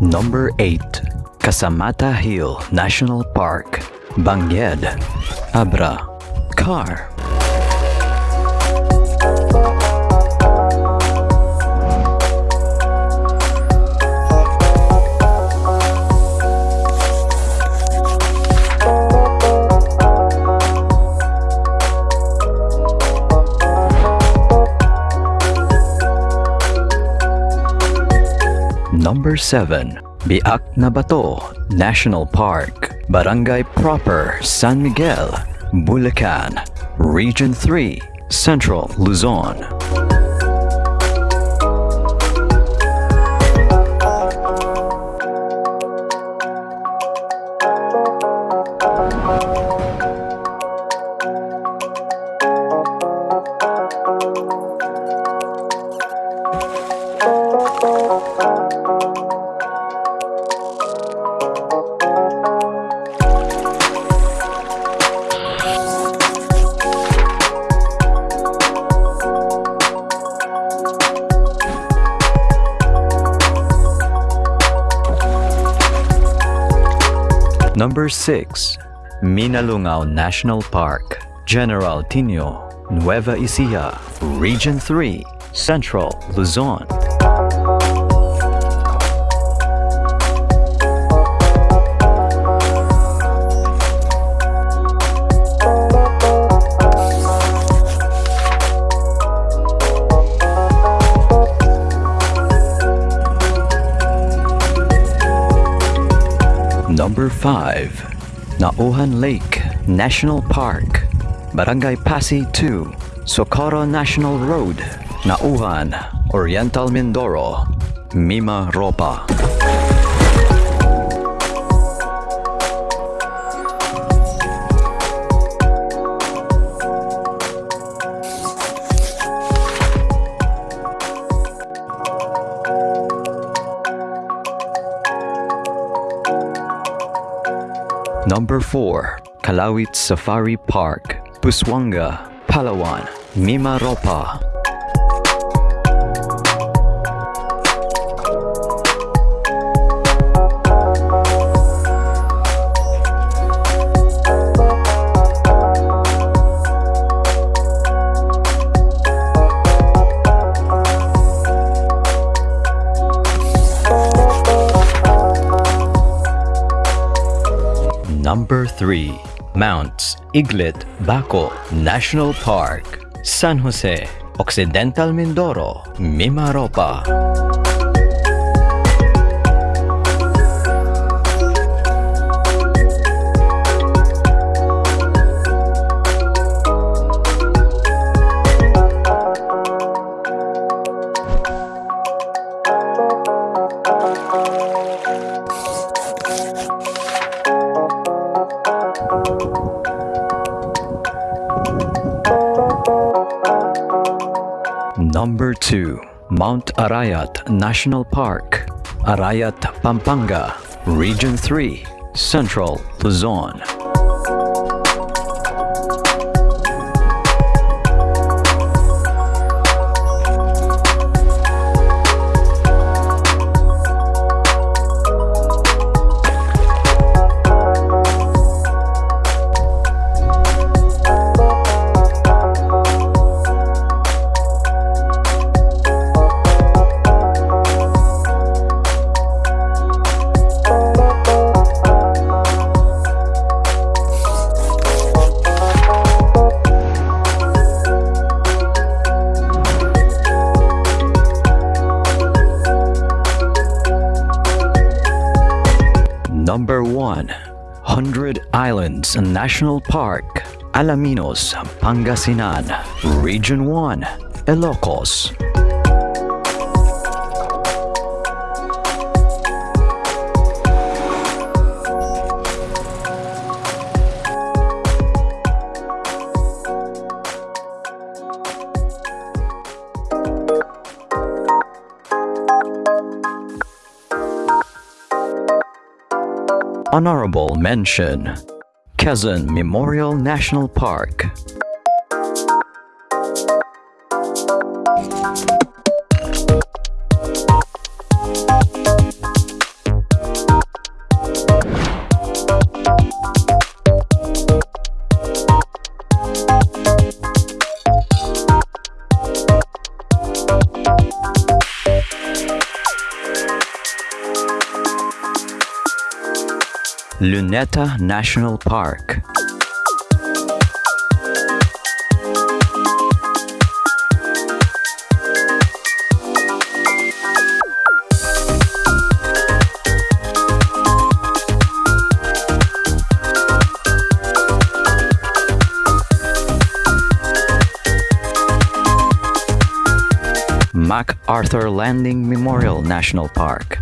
Number 8. Kasamata Hill National Park, Bangued, Abra, Car. 7. Biak na Bato National Park, Barangay Proper, San Miguel, Bulacan, Region 3, Central Luzon. Number 6. Minalungao National Park, General Tino, Nueva Ecija, Region 3, Central Luzon. Number 5. Nauhan Lake National Park, Barangay Pasig 2, Socorro National Road, Nauhan, Oriental Mindoro, Mima Ropa. Number 4. Calauit Safari Park, Busuanga, Palawan, Mimaropa. Number 3. Mounts Iglit Baco National Park, San Jose, Occidental Mindoro, Mimaropa. Number 2. Mount Arayat National Park, Arayat, Pampanga, Region 3, Central Luzon. 100 Islands National Park, Alaminos, Pangasinan, Region 1, Ilocos, Honorable Mention Quezon Memorial National Park Luneta National Park. MacArthur Landing Memorial National Park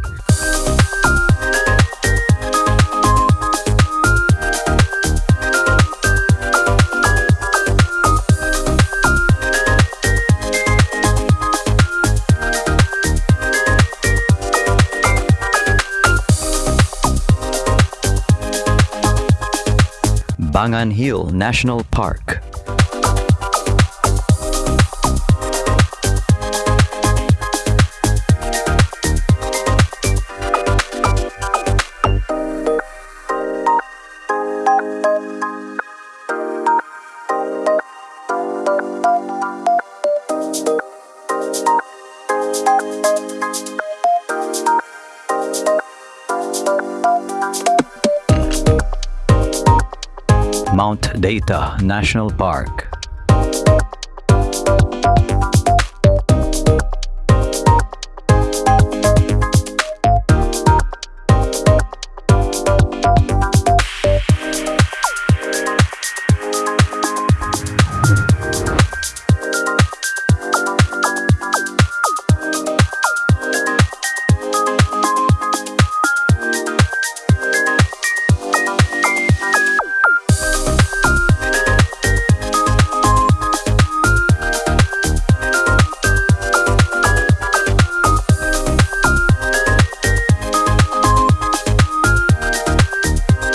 Bangan Hill National Park Mount Data National Park